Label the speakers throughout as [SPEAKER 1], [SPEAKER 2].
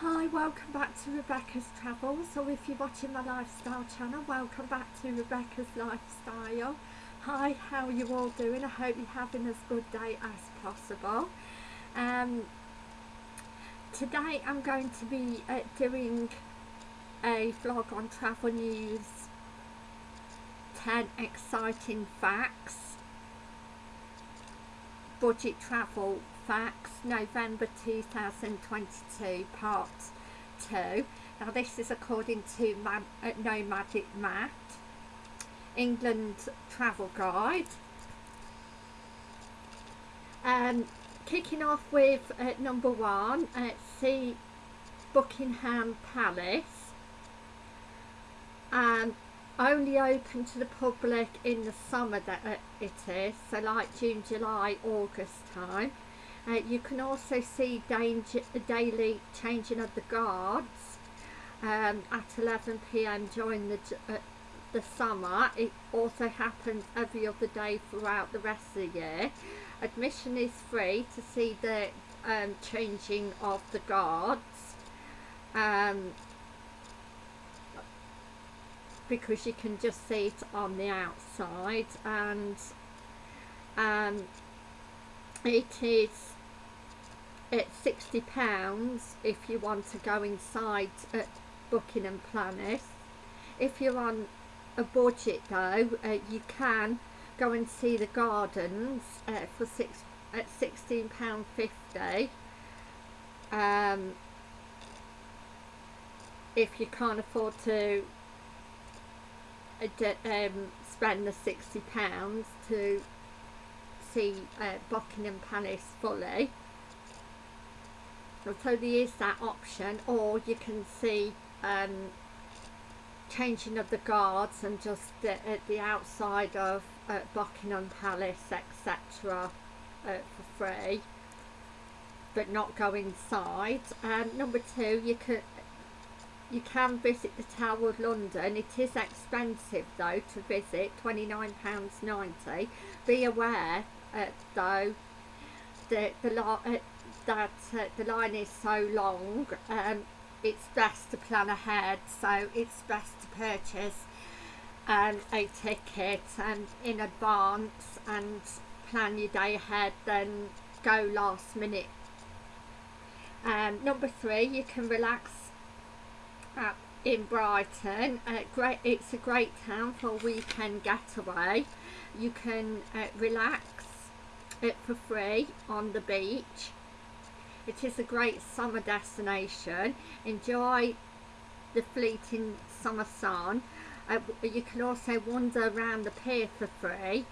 [SPEAKER 1] Hi, welcome back to Rebecca's Travels, or if you're watching my lifestyle channel, welcome back to Rebecca's Lifestyle. Hi, how are you all doing? I hope you're having as good day as possible. Um, today I'm going to be uh, doing a vlog on travel news, 10 exciting facts, budget travel Facts, November 2022, Part 2. Now this is according to Mad, uh, Nomadic Matt, England Travel Guide. Um, kicking off with uh, number one, uh, see Buckingham Palace. Um, only open to the public in the summer that uh, it is, so like June, July, August time. Uh, you can also see danger, daily changing of the guards um, at 11pm during the, uh, the summer. It also happens every other day throughout the rest of the year. Admission is free to see the um, changing of the guards. Um, because you can just see it on the outside and um, it is it's 60 pounds if you want to go inside at Buckingham Palace. If you're on a budget though uh, you can go and see the gardens uh, for six at 16 pound 50 um, if you can't afford to uh, um, spend the 60 pounds to see uh, Buckingham Palace fully so there is that option or you can see um, changing of the guards and just the, at the outside of uh, Buckingham Palace etc uh, for free but not go inside um, number two you can you can visit the Tower of London. It is expensive though to visit £29.90 be aware uh, though the, the, uh, that uh, the line is so long um, it's best to plan ahead so it's best to purchase um, a ticket and in advance and plan your day ahead then go last minute. Um, number three you can relax at, in Brighton uh, great it's a great town for a weekend getaway. You can uh, relax it for free on the beach it is a great summer destination. Enjoy the fleeting summer sun. Uh, you can also wander around the pier for free.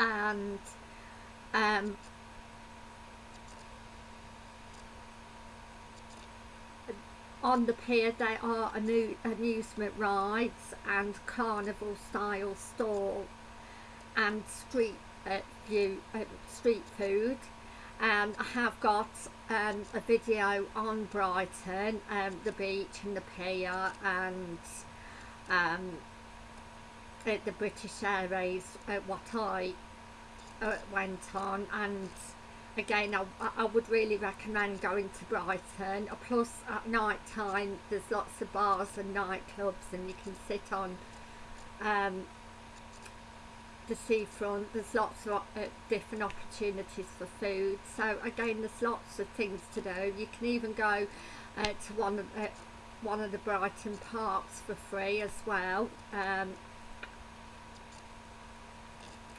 [SPEAKER 1] And um, on the pier there are amusement rides and carnival style stall and street uh, view uh, street food um, I have got um, a video on Brighton, um, the beach and the pier and um, at the British Airways uh, what I uh, went on. And again I, I would really recommend going to Brighton. Plus at night time there's lots of bars and nightclubs and you can sit on um, the seafront there's lots of uh, different opportunities for food. So again there's lots of things to do. You can even go uh, to one of uh, one of the Brighton parks for free as well. Um,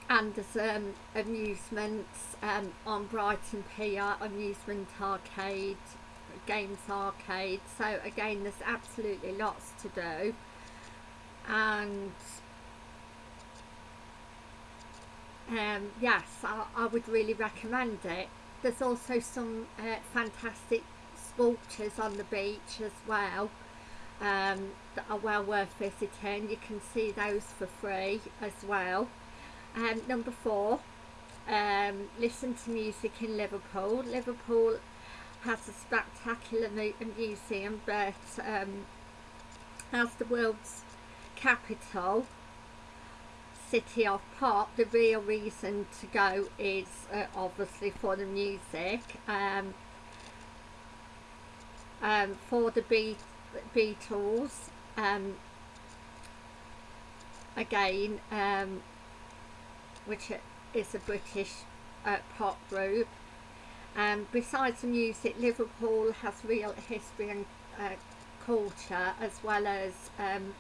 [SPEAKER 1] and there's um, amusements um, on Brighton Pier, amusement arcade, games arcade. So again there's absolutely lots to do. And um, yes I, I, would really recommend it. There's also some uh, fantastic sculptures on the beach as well um, that are well worth visiting. You can see those for free as well. Um, number four um, listen to music in Liverpool. Liverpool has a spectacular museum but um, as the world's capital City of Pop, the real reason to go is uh, obviously for the music. Um, um, for the Be- Beatles. Um, again, um, which is a British uh, pop group. Um, besides the music, Liverpool has real history and uh, culture as well as um,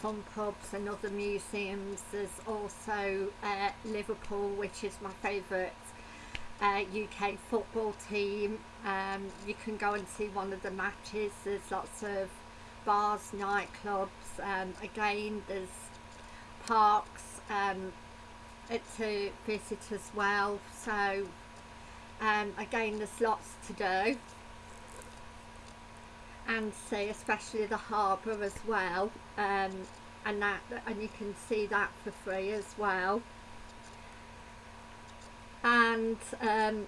[SPEAKER 1] fun pubs and other museums. There's also uh, Liverpool, which is my favourite uh, UK football team. Um, you can go and see one of the matches. There's lots of bars, nightclubs. Um, again, there's parks um, to visit as well. So um, again, there's lots to do and see, especially the harbour as well. Um, and that, and you can see that for free as well. And um,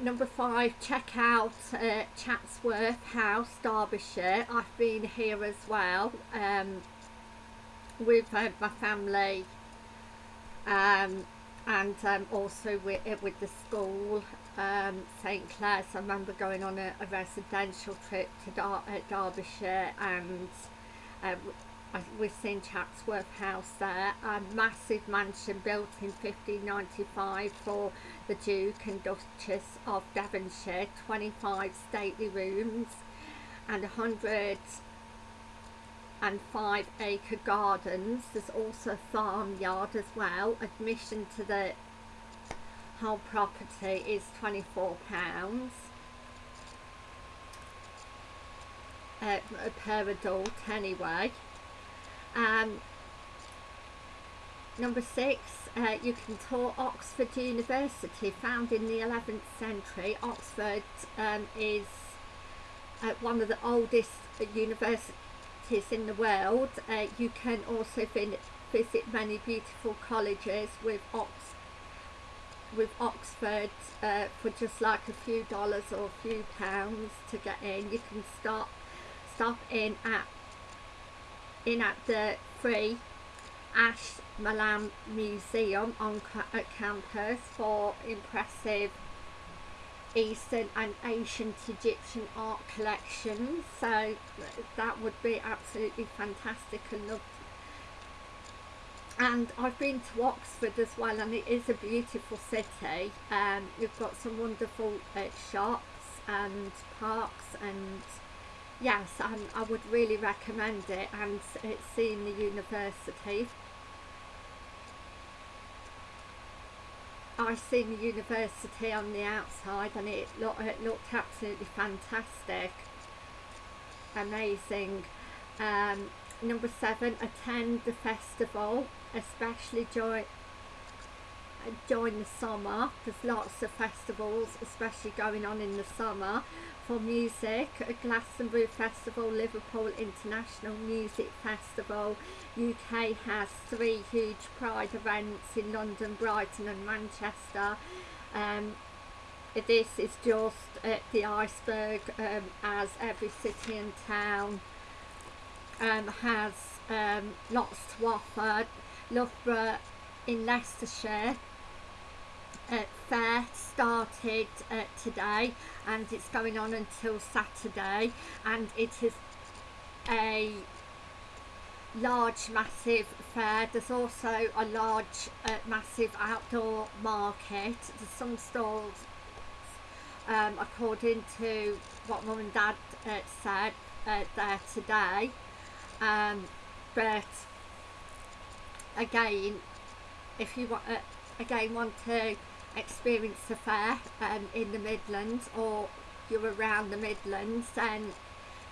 [SPEAKER 1] number five, check out uh, Chatsworth House, Derbyshire. I've been here as well um, with uh, my family um, and um, also with, uh, with the school, um, St Clair's. I remember going on a, a residential trip to Dar uh, Derbyshire and uh, we've seen Chatsworth House there, a massive mansion built in 1595 for the Duke and Duchess of Devonshire, 25 stately rooms and 105 acre gardens. There's also a farmyard as well. Admission to the whole property is £24 uh, per adult anyway. Um, number six, uh, you can tour Oxford University, founded in the 11th century. Oxford um, is uh, one of the oldest universities in the world. Uh, you can also visit many beautiful colleges with Ox with Oxford uh, for just like a few dollars or a few pounds to get in. You can stop stop in at in at the free Ash Malam Museum on campus for impressive Eastern and ancient Egyptian art collections so that would be absolutely fantastic and loved and I've been to Oxford as well and it is a beautiful city. Um, you've got some wonderful uh, shops and parks and yes um, I would really recommend it and it's seeing the university. I've seen the university on the outside and it, it looked absolutely fantastic. Amazing. Um, number seven attend the festival especially during during the summer there's lots of festivals especially going on in the summer for music. Glastonbury Festival Liverpool International Music Festival UK has three huge pride events in London Brighton and Manchester. Um, this is just uh, the iceberg um, as every city and town um, has um, lots to offer Loughborough in Leicestershire uh, fair started uh, today and it's going on until Saturday and it is a large massive fair. There's also a large uh, massive outdoor market. There's some stalls um, according to what mum and dad uh, said uh, there today um, but again if you want uh, again want to experience the fair um, in the Midlands or you're around the Midlands then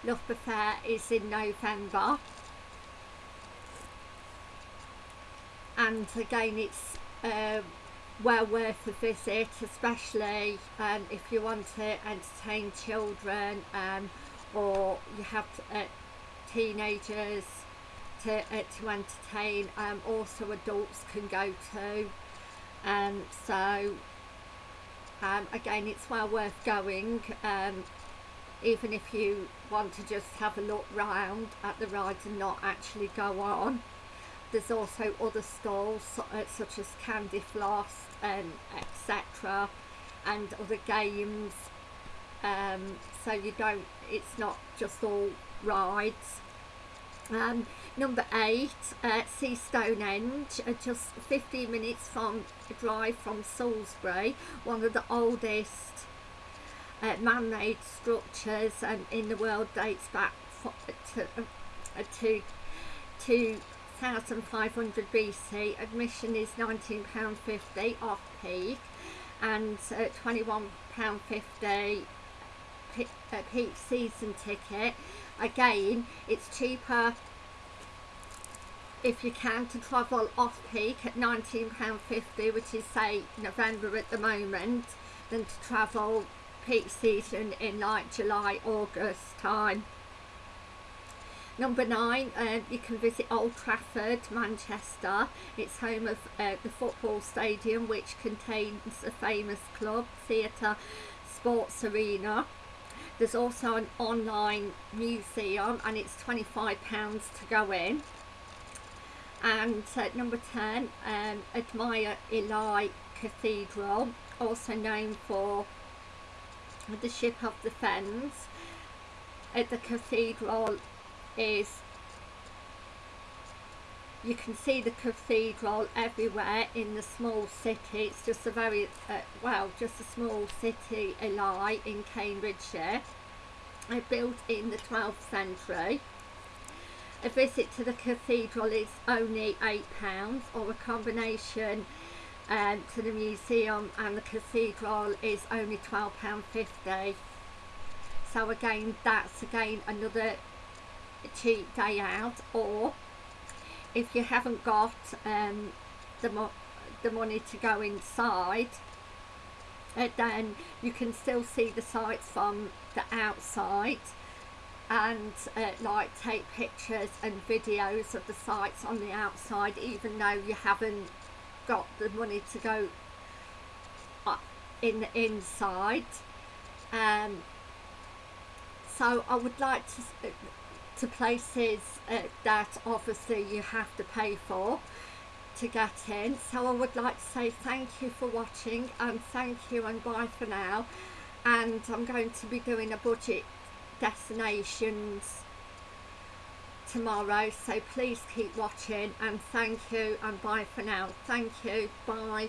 [SPEAKER 1] Loughborough Fair is in November. And again it's uh, well worth a visit especially um, if you want to entertain children um, or you have uh, teenagers to, uh, to entertain um, also adults can go to um, so um, again it's well worth going um, even if you want to just have a look round at the rides and not actually go on. There's also other stalls uh, such as candy floss and etc and other games. Um, so you don't it's not just all rides um, number eight uh, see Stonehenge uh, just 15 minutes from drive from Salisbury one of the oldest uh, man-made structures um, in the world dates back to, uh, to, to 1500 BC admission is £19.50 off peak and uh, £21.50 uh, peak season ticket again it's cheaper if you can to travel off peak at £19.50 which is say November at the moment than to travel peak season in like July August time Number nine, uh, you can visit Old Trafford, Manchester. It's home of uh, the football stadium, which contains a famous club, theatre, sports arena. There's also an online museum, and it's £25 to go in. And uh, number 10, um, admire Ely Cathedral, also known for the Ship of the Fens. At the cathedral is you can see the cathedral everywhere in the small city. It's just a very uh, well just a small city Ely in Cambridgeshire. I built in the 12th century. A visit to the cathedral is only £8 or a combination um, to the museum and the cathedral is only £12.50 so again that's again another cheap day out or if you haven't got um, the, mo the money to go inside uh, then you can still see the sites from the outside and uh, like take pictures and videos of the sites on the outside even though you haven't got the money to go in the inside. Um, so I would like to to places uh, that obviously you have to pay for to get in. So I would like to say thank you for watching and thank you and bye for now. And I'm going to be doing a budget destinations tomorrow so please keep watching and thank you and bye for now. Thank you. Bye